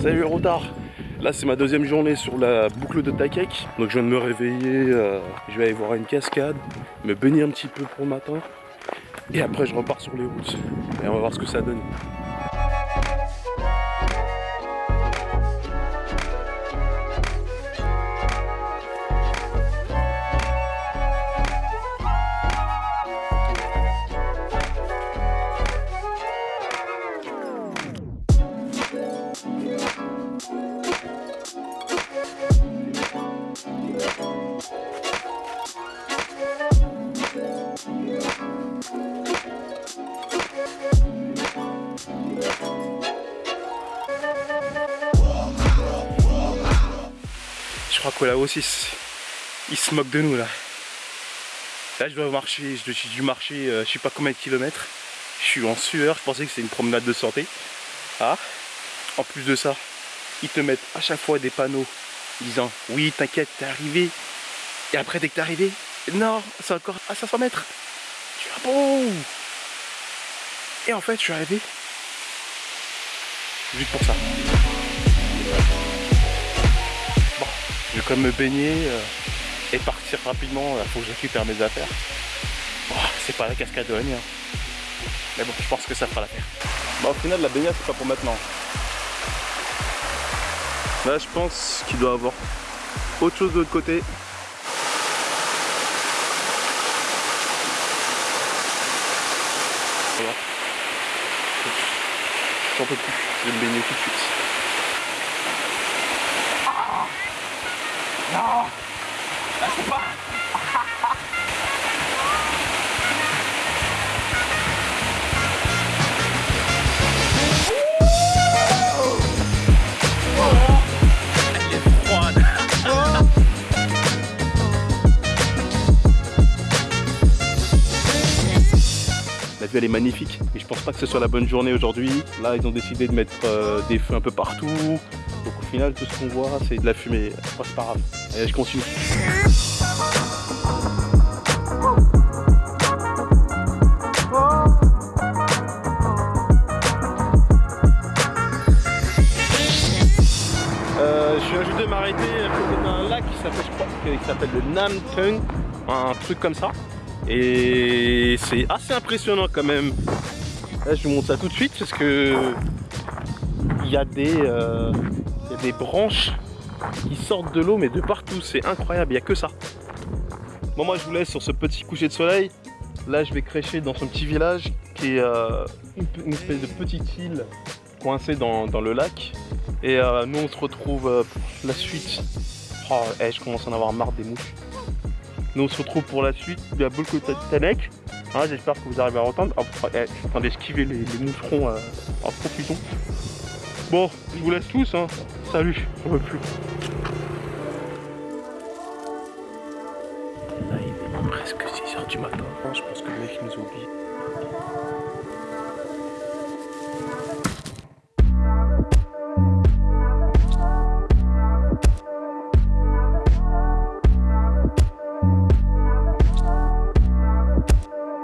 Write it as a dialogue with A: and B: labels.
A: Salut retard. Là c'est ma deuxième journée sur la boucle de Takek. Donc je viens de me réveiller, euh, je vais aller voir une cascade, me baigner un petit peu pour le matin. Et après je repars sur les routes. Et on va voir ce que ça donne crois que là aussi, il se moque de nous là. Là, je dois marcher, je suis dû marcher euh, je sais pas combien de kilomètres. Je suis en sueur, je pensais que c'était une promenade de santé. Ah, en plus de ça, ils te mettent à chaque fois des panneaux disant oui, t'inquiète, t'es arrivé. Et après, dès que t'es arrivé, non, c'est encore à 500 mètres. Tu vas bon? Et en fait, je suis arrivé juste pour ça. Je vais quand même me baigner euh, et partir rapidement. Il faut que je récupère mes affaires. Oh, c'est pas la cascade de. Hein. Mais bon, je pense que ça fera l'affaire. Bon, au final, la baignade, c'est pas pour maintenant. Là, je pense qu'il doit avoir autre chose de l'autre côté. Voilà. J'en peux plus. Je vais me baigner tout de suite. Non c'est pas Elle est La vue elle est magnifique et je pense pas que ce soit la bonne journée aujourd'hui. Là ils ont décidé de mettre euh, des feux un peu partout. Donc au final tout ce qu'on voit c'est de la fumée. c'est pas grave. Allez, je continue. Euh, je viens juste de m'arrêter à d'un lac qui s'appelle, je crois, qui s'appelle le un truc comme ça. Et c'est assez impressionnant quand même. Là, je vous montre ça tout de suite parce que il y a des, euh, il y a des branches qui sortent de l'eau mais de partout, c'est incroyable, il n'y a que ça. Bon moi je vous laisse sur ce petit coucher de soleil. Là je vais crécher dans ce petit village qui est euh, une, espèce de petite île coincée dans, le lac. Et euh, nous on se retrouve euh, pour la suite. Oh, eh, je commence à en avoir marre des mouches. Nous on se retrouve pour la suite de la de Tanek. Hein, j'espère que vous arrivez à entendre. Oh, eh, je suis en d'esquiver les, les, moucherons en profitons. Bon, je vous laisse tous. Hein. Salut, on veut plus. Là, il est presque 6h du matin. Je pense que le mec nous oublie.